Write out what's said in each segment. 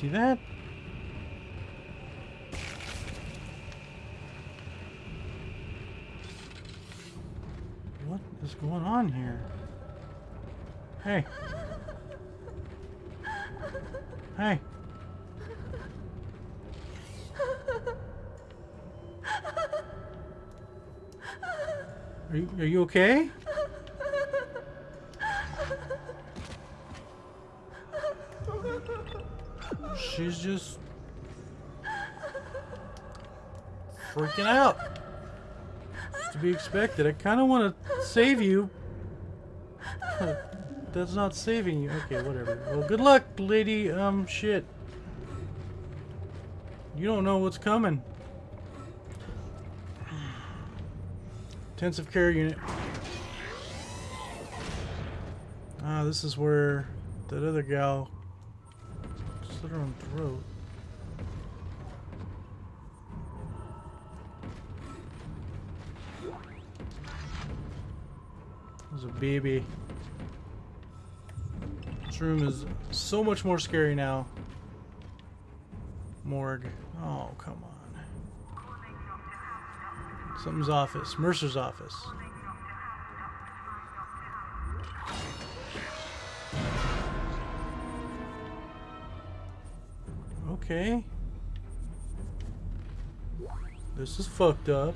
see that? What is going on here? Hey. Hey. Are you, are you okay? She's just freaking out. It's to be expected. I kind of want to save you. That's not saving you. Okay, whatever. Well, good luck, lady. Um, shit. You don't know what's coming. Intensive care unit. Ah, this is where that other gal slit her own throat. There's a baby. This room is so much more scary now. Morgue. Oh, come on. Something's office. Mercer's office. Okay. This is fucked up.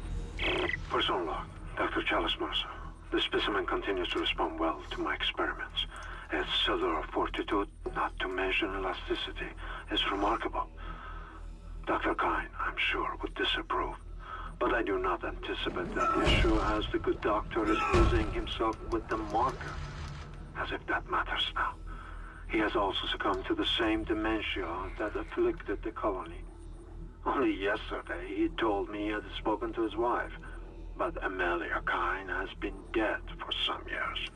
Person log, Dr. Challus Mercer. The specimen continues to respond well to my experiments. Its cellular fortitude, not to mention elasticity, is remarkable. Dr. Kyne, I'm sure, would disapprove. But I do not anticipate that issue as the good doctor is busying himself with the marker. As if that matters now. He has also succumbed to the same dementia that afflicted the colony. Only yesterday he told me he had spoken to his wife. But Amelia Kyne has been dead for some years.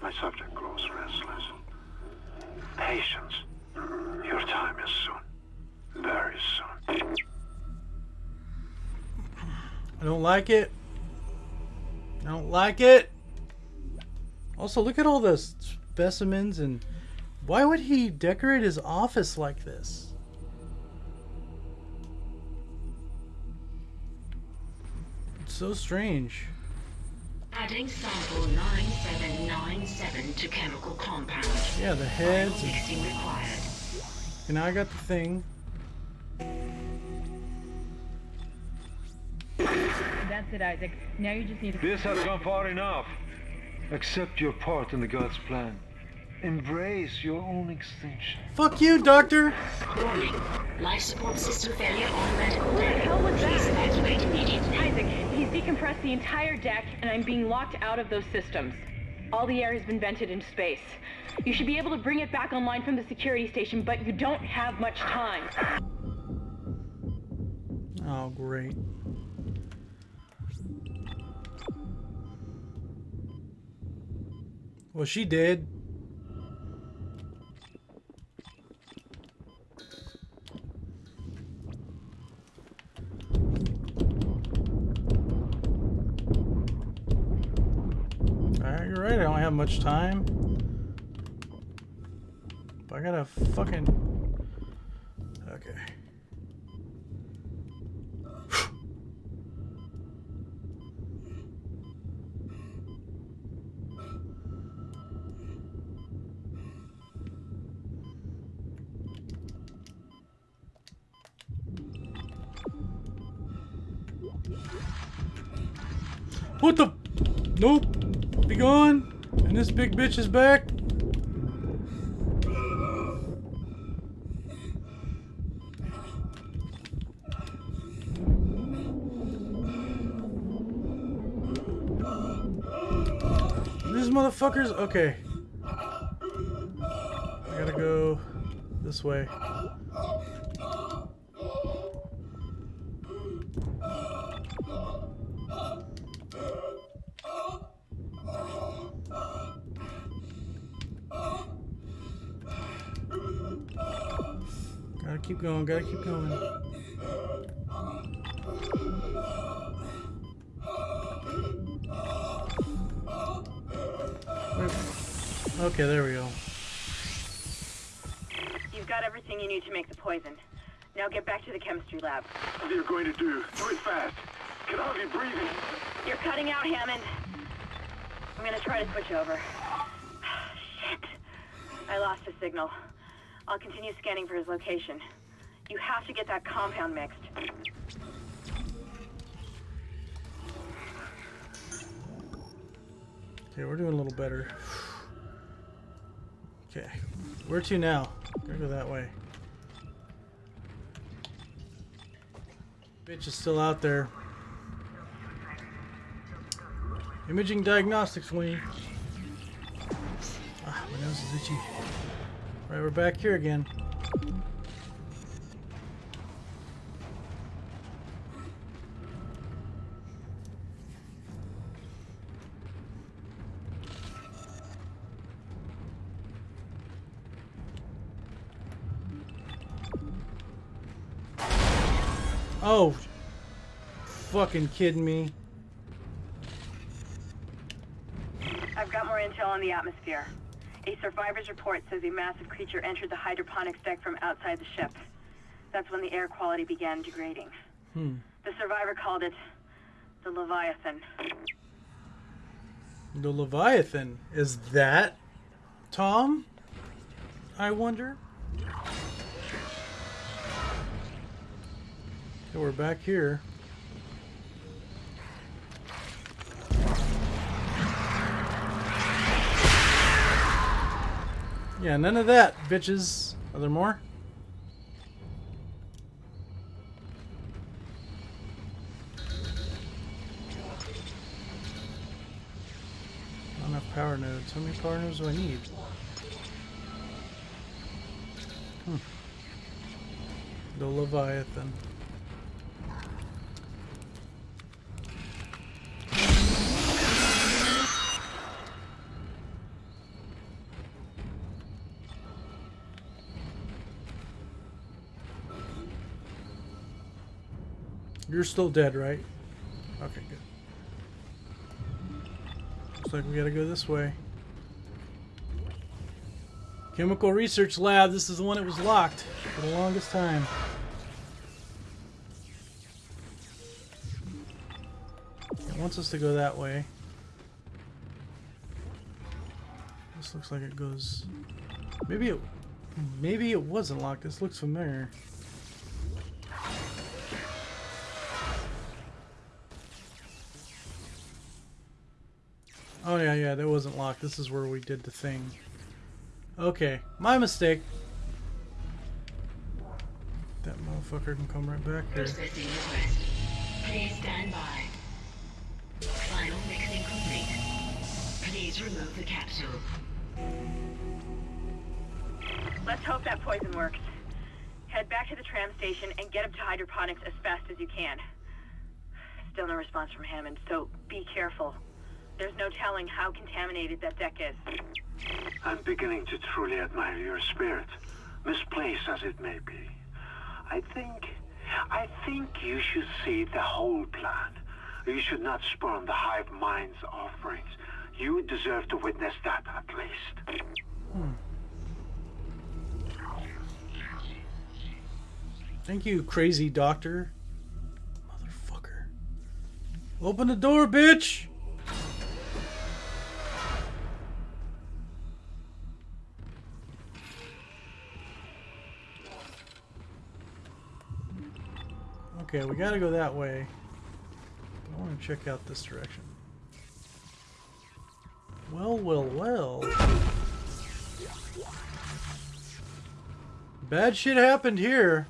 My subject grows restless. Patience. Your time is soon. Very soon. I don't like it. I don't like it. Also, look at all the specimens and why would he decorate his office like this? It's so strange. Adding sample 9797 to chemical compound. Yeah, the heads. Mixing required. and now I got the thing. That's it, Isaac. Now you just need to. This has gone far enough. Accept your part in the God's plan. Embrace your own extinction. Fuck you, Doctor! Warning. Life support system failure on medical What the hell was Please that? evacuate immediately. Isaac, he's decompressed the entire deck, and I'm being locked out of those systems. All the air has been vented into space. You should be able to bring it back online from the security station, but you don't have much time. Oh, great. Well, she did. Alright, you're right. I don't have much time. But I gotta fucking. Okay. Nope. Be gone. And this big bitch is back. These motherfuckers. Okay. I gotta go this way. Gotta keep going, gotta keep going. Wait. Okay, there we go. You've got everything you need to make the poison. Now get back to the chemistry lab. What are you going to do? Do it fast. Can I hardly breathing. You're cutting out, Hammond. I'm gonna try to switch over. Shit. I lost his signal. I'll continue scanning for his location. You have to get that compound mixed. Okay, we're doing a little better. Okay, where to now? Gotta go that way. Bitch is still out there. Imaging diagnostics wing. Ah, my nose is itchy. Right, we're back here again. Oh, fucking kidding me. I've got more intel on the atmosphere. A survivor's report says a massive creature entered the hydroponics deck from outside the ship. That's when the air quality began degrading. Hmm. The survivor called it the Leviathan. The Leviathan. Is that Tom? I wonder. Okay, we're back here. Yeah, none of that, bitches. Are there more? Not enough power nodes. How many power nodes do I need? Hmm. The Leviathan. You're still dead, right? Okay, good. Looks like we gotta go this way. Chemical Research Lab. This is the one that was locked for the longest time. It wants us to go that way. This looks like it goes... Maybe it... Maybe it wasn't locked. This looks familiar. Oh yeah, yeah, that wasn't locked. This is where we did the thing. Okay, my mistake. That motherfucker can come right back here. Processing request. Please stand by. Final mixing complete. Please remove the capsule. Let's hope that poison works. Head back to the tram station and get up to hydroponics as fast as you can. Still no response from Hammond, so be careful. There's no telling how contaminated that deck is. I'm beginning to truly admire your spirit, misplaced as it may be. I think... I think you should see the whole plan. You should not spurn the Hive Mind's offerings. You deserve to witness that, at least. Thank you, crazy doctor. Motherfucker. Open the door, bitch! Okay, we gotta go that way. I want to check out this direction. Well, well, well. Bad shit happened here.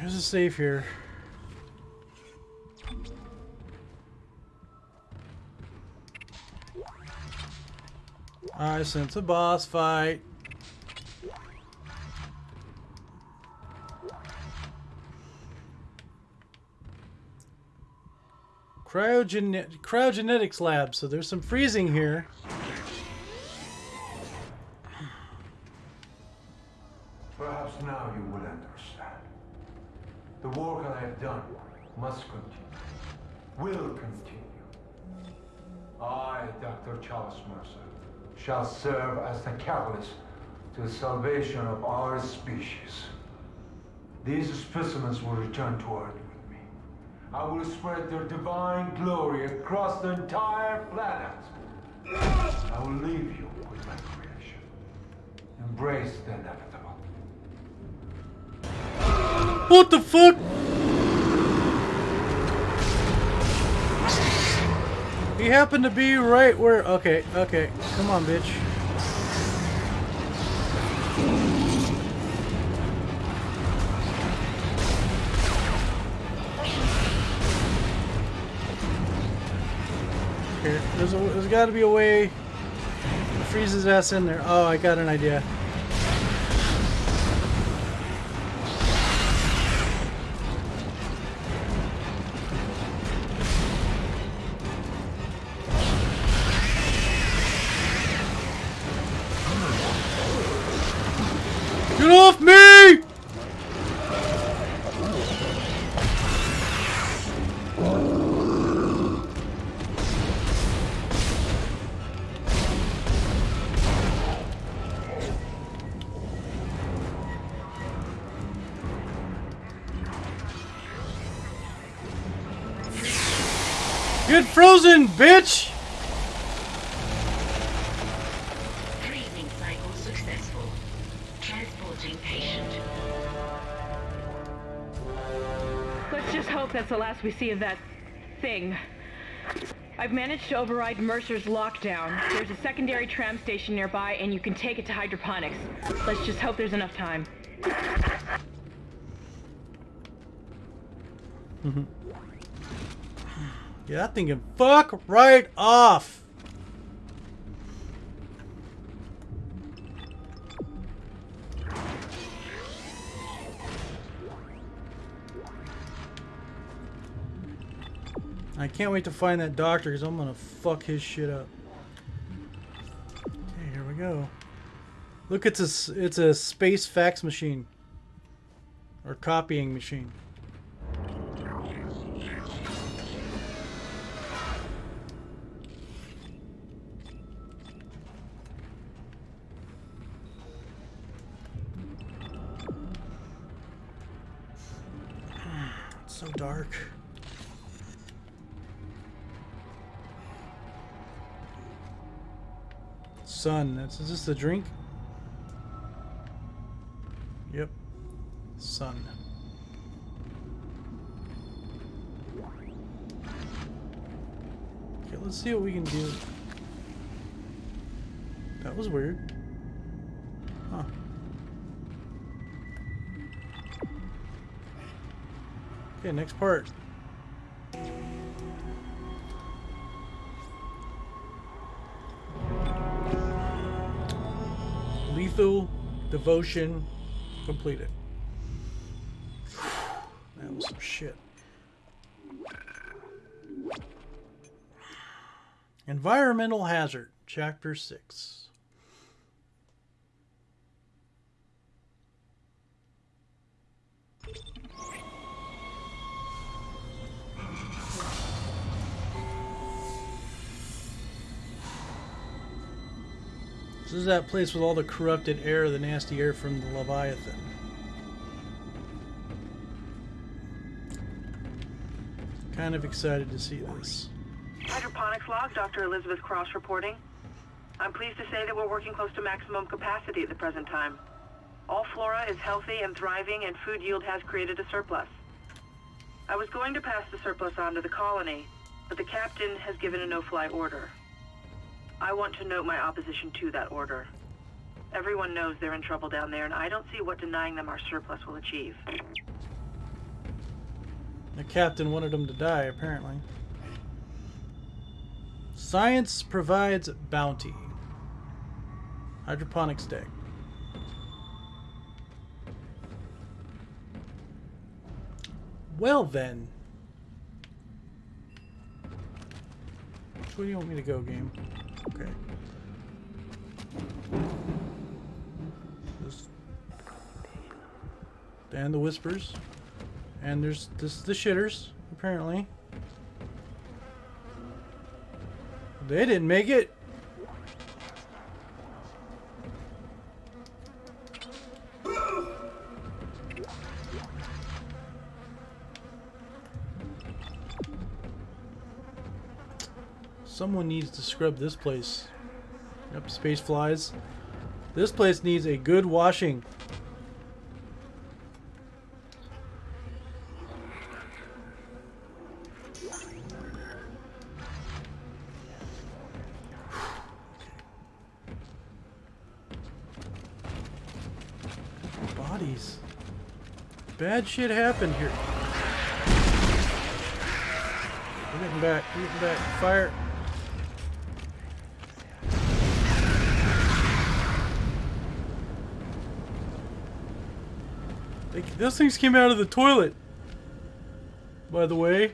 There's a safe here. Alright, since a boss fight. cryogenics cryogenetics lab, so there's some freezing here. Perhaps now you will understand. The work I have done must continue, will continue. I, Dr. Challus Mercer, shall serve as the catalyst to the salvation of our species. These specimens will return to Earth with me. I will spread their divine glory across the entire planet. I will leave you with my creation. Embrace the inevitable. What the fuck? He happened to be right where. Okay, okay. Come on, bitch. Here, there's, there's got to be a way to freeze his ass in there. Oh, I got an idea. Hope that's the last we see of that thing. I've managed to override Mercer's lockdown. There's a secondary tram station nearby, and you can take it to hydroponics. Let's just hope there's enough time. Mm-hmm. Yeah, that thing can fuck right off. I can't wait to find that doctor because I'm gonna fuck his shit up. Okay, here we go. Look, it's a it's a space fax machine or copying machine. It's so dark. Sun. That's is this the drink? Yep. Sun. Okay, let's see what we can do. That was weird. Huh. Okay, next part. Lethal devotion completed. That was some shit. Environmental hazard, chapter 6. This is that place with all the corrupted air, the nasty air from the Leviathan. Kind of excited to see this. Hydroponics log, Dr. Elizabeth Cross reporting. I'm pleased to say that we're working close to maximum capacity at the present time. All flora is healthy and thriving, and food yield has created a surplus. I was going to pass the surplus on to the colony, but the captain has given a no-fly order. I want to note my opposition to that order. Everyone knows they're in trouble down there, and I don't see what denying them our surplus will achieve. The captain wanted them to die, apparently. Science provides bounty. Hydroponics deck. Well then. Which way do you want me to go, game? okay. Just the whispers. And there's this the shitters, apparently. They didn't make it. Someone needs to scrub this place. Yep, space flies. This place needs a good washing. Bodies. Bad shit happened here. We're getting back. We're getting back. Fire. They, those things came out of the toilet. By the way.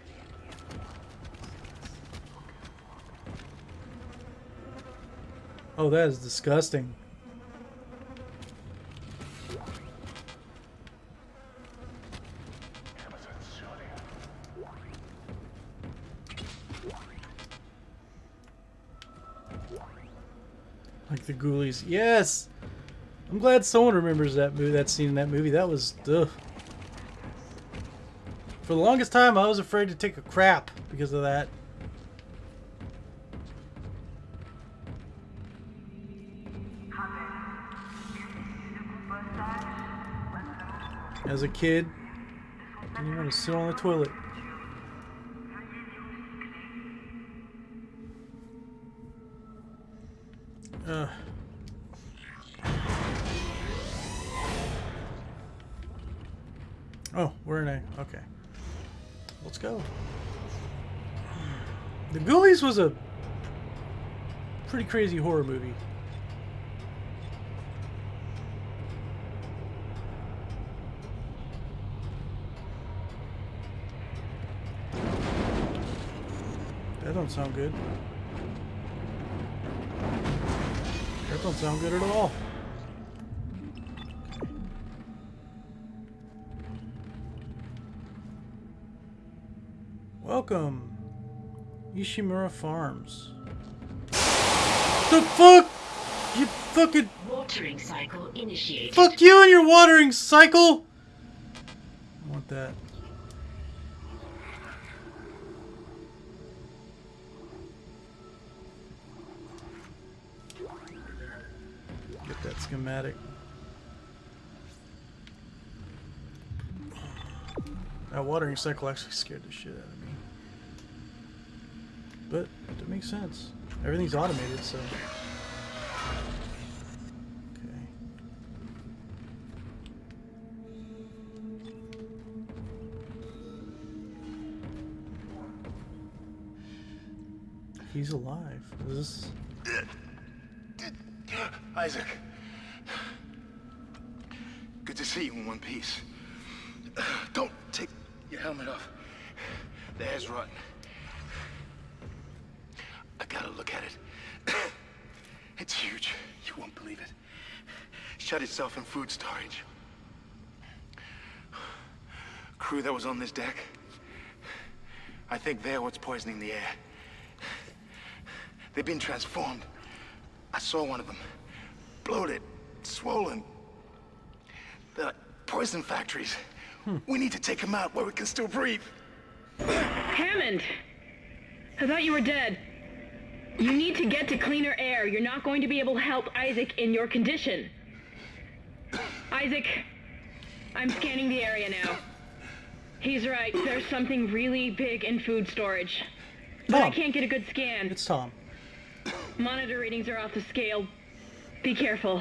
Oh, that is disgusting. Like the ghoulies. Yes! I'm glad someone remembers that movie, that scene in that movie. That was ugh. For the longest time, I was afraid to take a crap because of that. As a kid, didn't want to sit on the toilet. Ghoulies was a pretty crazy horror movie. That don't sound good. That don't sound good at all. Welcome, Ishimura Farms. The fuck? You fucking Watering cycle initiated. fuck you and your watering cycle. I want that. Get that schematic. That watering cycle actually scared the shit out of me. But it makes sense. Everything's automated, so. Okay. He's alive. Is this uh, Isaac. Good to see you in one piece. Don't take your helmet off. The hair's rotten. I gotta look at it. It's huge. You won't believe it. Shut itself in food storage. Crew that was on this deck. I think they're what's poisoning the air. They've been transformed. I saw one of them. Bloated, swollen. They're like poison factories. Hmm. We need to take them out where we can still breathe. Hammond! I thought you were dead. You need to get to cleaner air. You're not going to be able to help Isaac in your condition. Isaac, I'm scanning the area now. He's right. There's something really big in food storage. But I can't get a good scan. It's Tom. Monitor readings are off the scale. Be careful.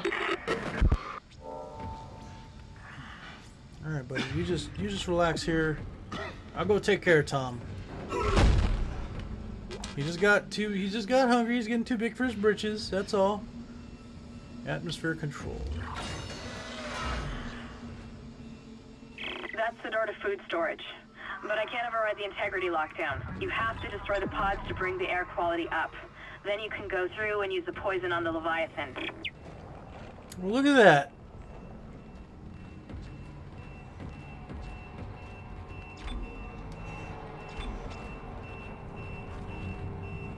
All right, buddy. You just you just relax here. I'll go take care of Tom. He just got too. He just got hungry. He's getting too big for his britches. That's all. Atmosphere control. part of food storage. But I can't override the integrity lockdown. You have to destroy the pods to bring the air quality up. Then you can go through and use the poison on the Leviathan. Look at that.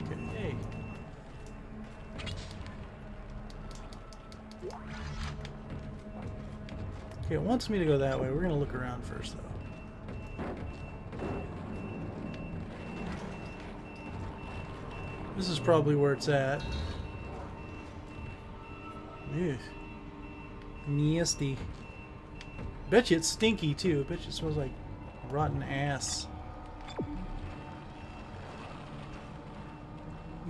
Okay. Okay, it wants me to go that way. We're going to look around first, though. This is probably where it's at. Ew. Nasty. Bet you it's stinky too. Bet you it smells like rotten ass.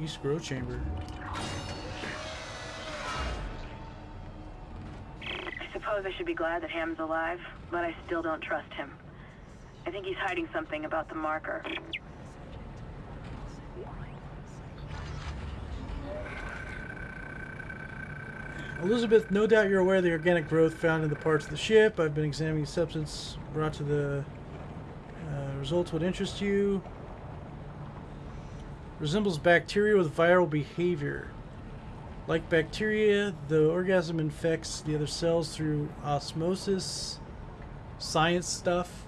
East Grow Chamber. I suppose I should be glad that Ham's alive, but I still don't trust him. I think he's hiding something about the marker. Elizabeth, no doubt you're aware of the organic growth found in the parts of the ship. I've been examining the substance brought to the uh, results would interest you. Resembles bacteria with viral behavior. Like bacteria, the organism infects the other cells through osmosis. Science stuff.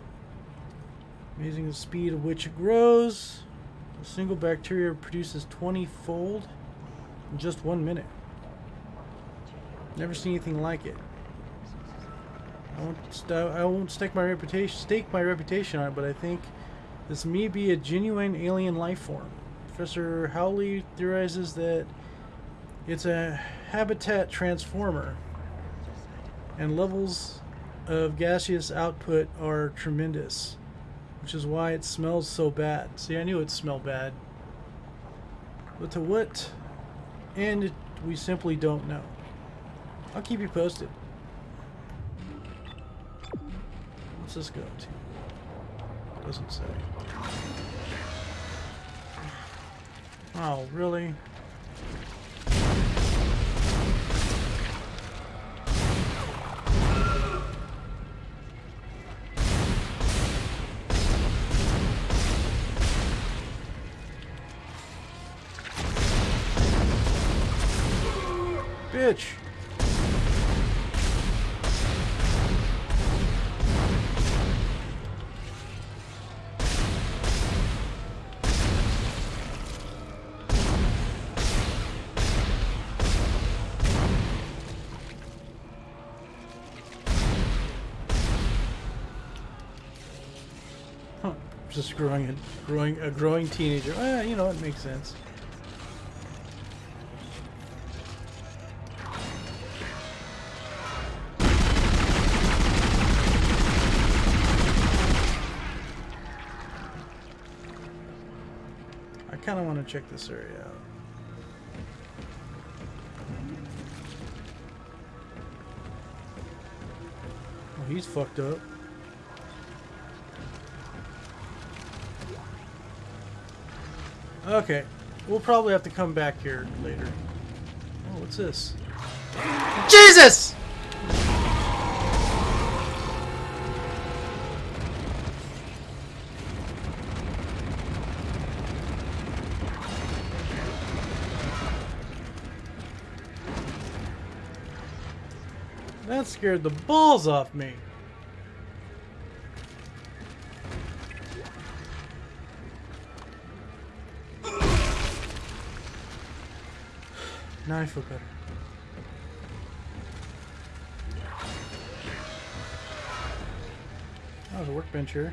Amazing the speed at which it grows. A single bacteria produces 20 fold in just one minute. Never seen anything like it. I won't, I won't stake my reputation stake my reputation on it, but I think this may be a genuine alien life form. Professor Howley theorizes that it's a habitat transformer, and levels of gaseous output are tremendous, which is why it smells so bad. See, I knew it smelled bad, but to what end we simply don't know. I'll keep you posted. What's this go to? Doesn't say. Oh, really? Growing a growing a growing teenager. Eh, you know, it makes sense. I kind of want to check this area out. Oh, he's fucked up. Okay. We'll probably have to come back here later. Oh, what's this? Jesus! That scared the balls off me. Now I feel better. Oh, there's a workbench here.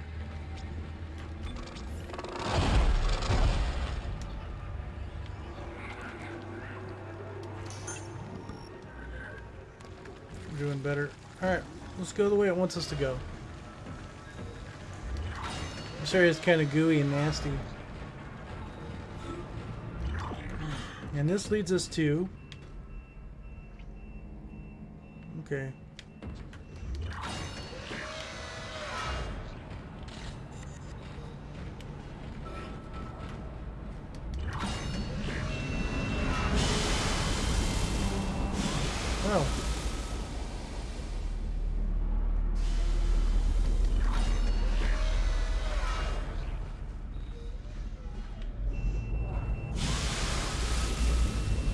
We're doing better. Alright, let's go the way it wants us to go. This area is kind of gooey and nasty. And this leads us to... Okay.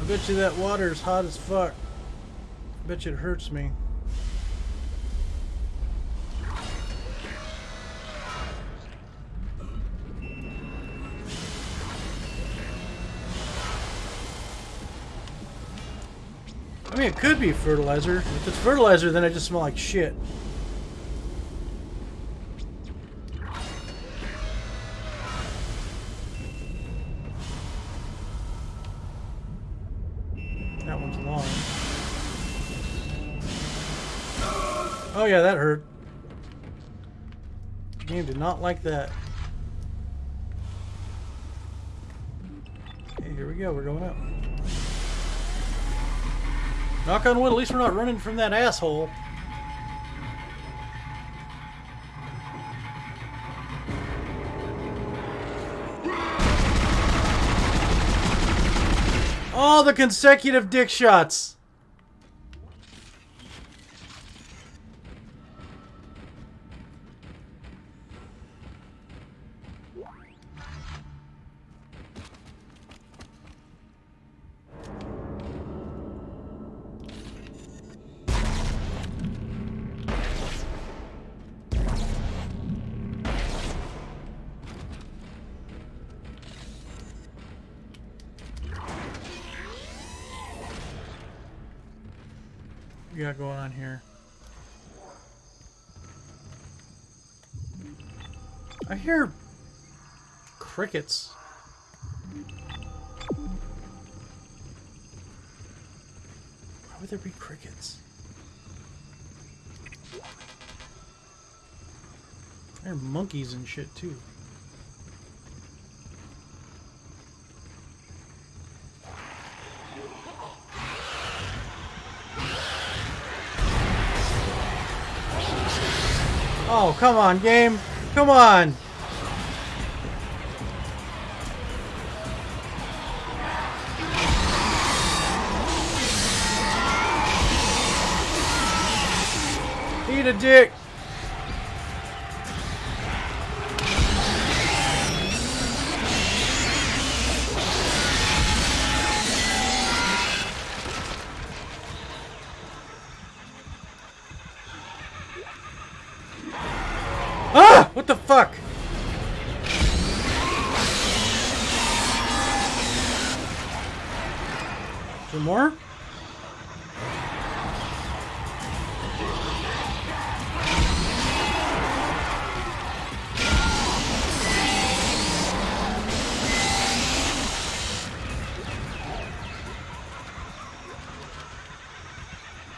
I bet you that water is hot as fuck. I bet you it hurts me. I mean, it could be fertilizer. If it's fertilizer, then I just smell like shit. Oh yeah, that hurt. Game did not like that. Okay, here we go. We're going up. Knock on wood, at least we're not running from that asshole. All the consecutive dick shots. Crickets. Why would there be crickets? There are monkeys and shit too. Oh, come on, game. Come on. Dick. Ah! What the fuck? Some more?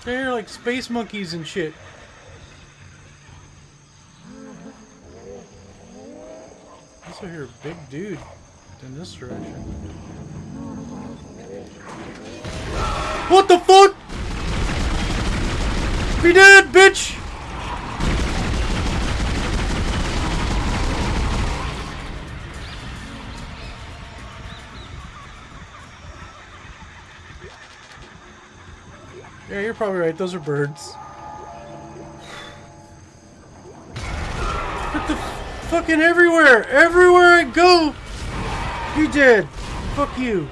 They're like space monkeys and shit. Also hear a big dude in this direction. What the fuck? Be dead, bitch! Probably right. Those are birds. The fucking everywhere! Everywhere I go! You dead! Fuck you!